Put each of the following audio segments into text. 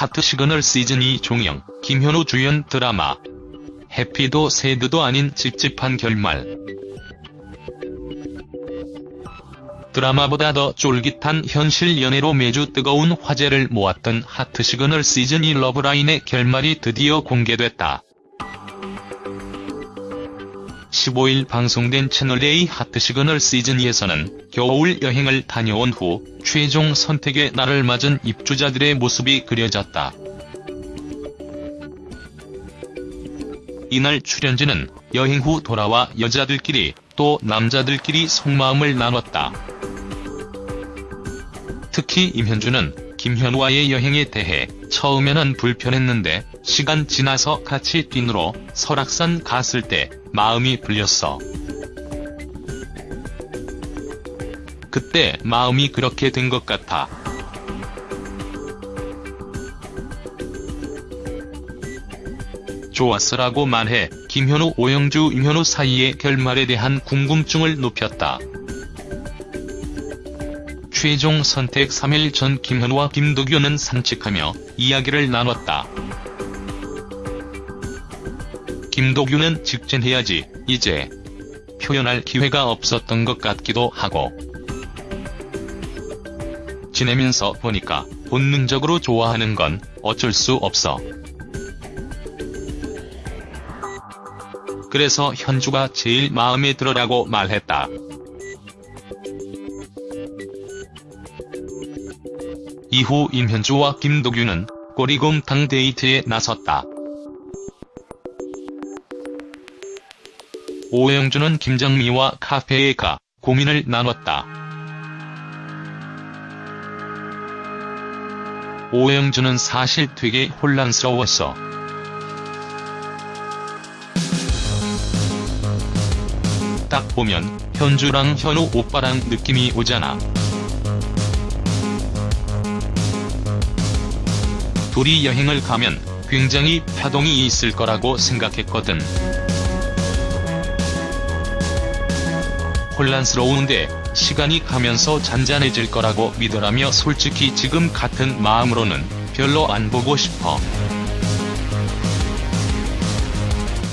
하트 시그널 시즌 2 종영, 김현우 주연 드라마. happy도 sad도 아닌 찝찝한 결말. 드라마보다 더 쫄깃한 현실 연애로 매주 뜨거운 화제를 모았던 하트 시그널 시즌 2 러브라인의 결말이 드디어 공개됐다. 15일 방송된 채널A 하트 시그널 시즌2에서는 겨울 여행을 다녀온 후 최종 선택의 날을 맞은 입주자들의 모습이 그려졌다. 이날 출연진은 여행 후 돌아와 여자들끼리 또 남자들끼리 속마음을 나눴다. 특히 임현주는 김현우와의 여행에 대해 처음에는 불편했는데 시간 지나서 같이 뛰누러 설악산 갔을 때 마음이 풀렸어. 그때 마음이 그렇게 된 것 같아. 좋았어라고 말해 김현우 오영주 임현우 사이의 결말에 대한 궁금증을 높였다. 최종 선택 3일 전 김현우와 김도규는 산책하며 이야기를 나눴다. 김도규는 직진해야지 이제 표현할 기회가 없었던 것 같기도 하고 지내면서 보니까 본능적으로 좋아하는 건 어쩔 수 없어. 그래서 현주가 제일 마음에 들어라고 말했다. 이후 임현주와 김도규는 꼬리곰탕 데이트에 나섰다. 오영주는 김정미와 카페에 가 고민을 나눴다. 오영주는 사실 되게 혼란스러웠어. 딱 보면 현주랑 현우 오빠랑 느낌이 오잖아. 둘이 여행을 가면 굉장히 파동이 있을 거라고 생각했거든. 혼란스러운데 시간이 가면서 잔잔해질 거라고 믿으라며 솔직히 지금 같은 마음으로는 별로 안 보고 싶어.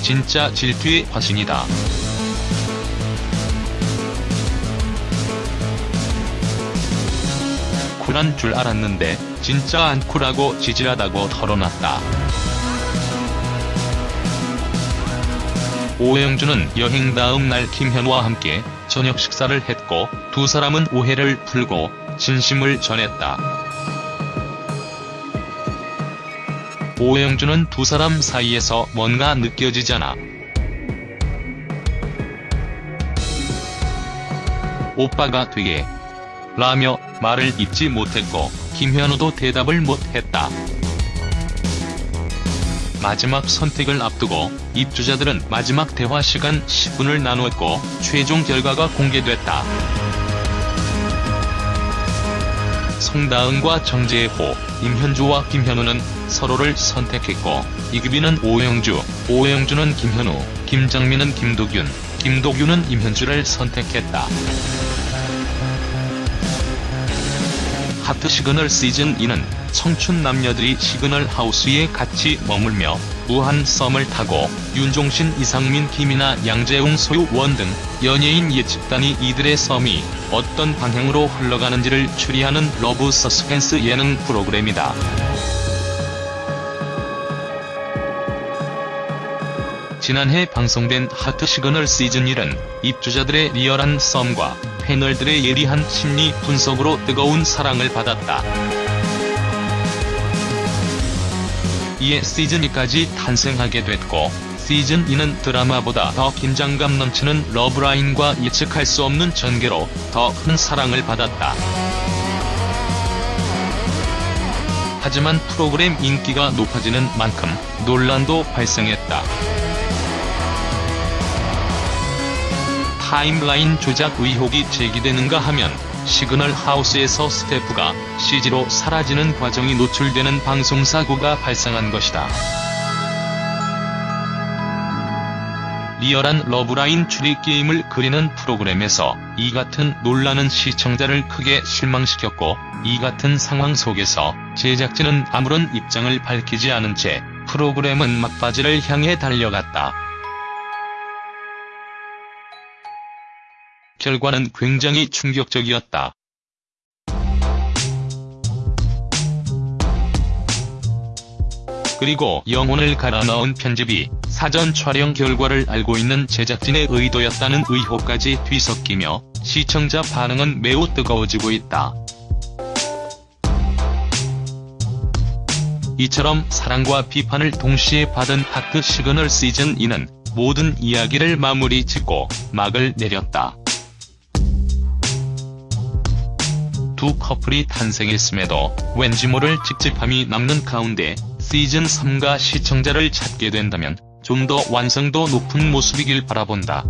진짜 질투의 화신이다. 쿨한 줄 알았는데 진짜 안 쿨하고 지질하다고 털어놨다. 오영주는 여행 다음 날 김현우와 함께 저녁 식사를 했고 두 사람은 오해를 풀고 진심을 전했다. 오영주는 두 사람 사이에서 뭔가 느껴지잖아. 오빠가 되게 라며 말을 잇지 못했고 김현우도 대답을 못했다. 마지막 선택을 앞두고 입주자들은 마지막 대화 시간 10분을 나누었고 최종 결과가 공개됐다. 송다은과 정재호, 임현주와 김현우는 서로를 선택했고 이규빈은 오영주, 오영주는 김현우, 김정민은 김도균, 김도균은 임현주를 선택했다. 하트 시그널 시즌 2는 청춘 남녀들이 시그널 하우스에 같이 머물며 무한 썸을 타고 윤종신, 이상민, 김이나 양재웅, 소유원 등 연예인 예측단이 이들의 썸이 어떤 방향으로 흘러가는지를 추리하는 러브 서스펜스 예능 프로그램이다. 지난해 방송된 하트 시그널 시즌1은 입주자들의 리얼한 썸과 패널들의 예리한 심리 분석으로 뜨거운 사랑을 받았다. 이에 시즌2까지 탄생하게 됐고 시즌2는 드라마보다 더 긴장감 넘치는 러브라인과 예측할 수 없는 전개로 더 큰 사랑을 받았다. 하지만 프로그램 인기가 높아지는 만큼 논란도 발생했다. 타임라인 조작 의혹이 제기되는가 하면 시그널 하우스에서 스태프가 CG로 사라지는 과정이 노출되는 방송사고가 발생한 것이다. 리얼한 러브라인 추리 게임을 그리는 프로그램에서 이 같은 논란은 시청자를 크게 실망시켰고 이 같은 상황 속에서 제작진은 아무런 입장을 밝히지 않은 채 프로그램은 막바지를 향해 달려갔다. 결과는 굉장히 충격적이었다. 그리고 영혼을 갈아 넣은 편집이 사전 촬영 결과를 알고 있는 제작진의 의도였다는 의혹까지 뒤섞이며 시청자 반응은 매우 뜨거워지고 있다. 이처럼 사랑과 비판을 동시에 받은 하트 시그널 시즌2는 모든 이야기를 마무리 짓고 막을 내렸다. 두 커플이 탄생했음에도 왠지 모를 찝찝함이 남는 가운데 시즌3가 시청자를 찾게 된다면 좀 더 완성도 높은 모습이길 바라본다.